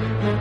Mm-hmm.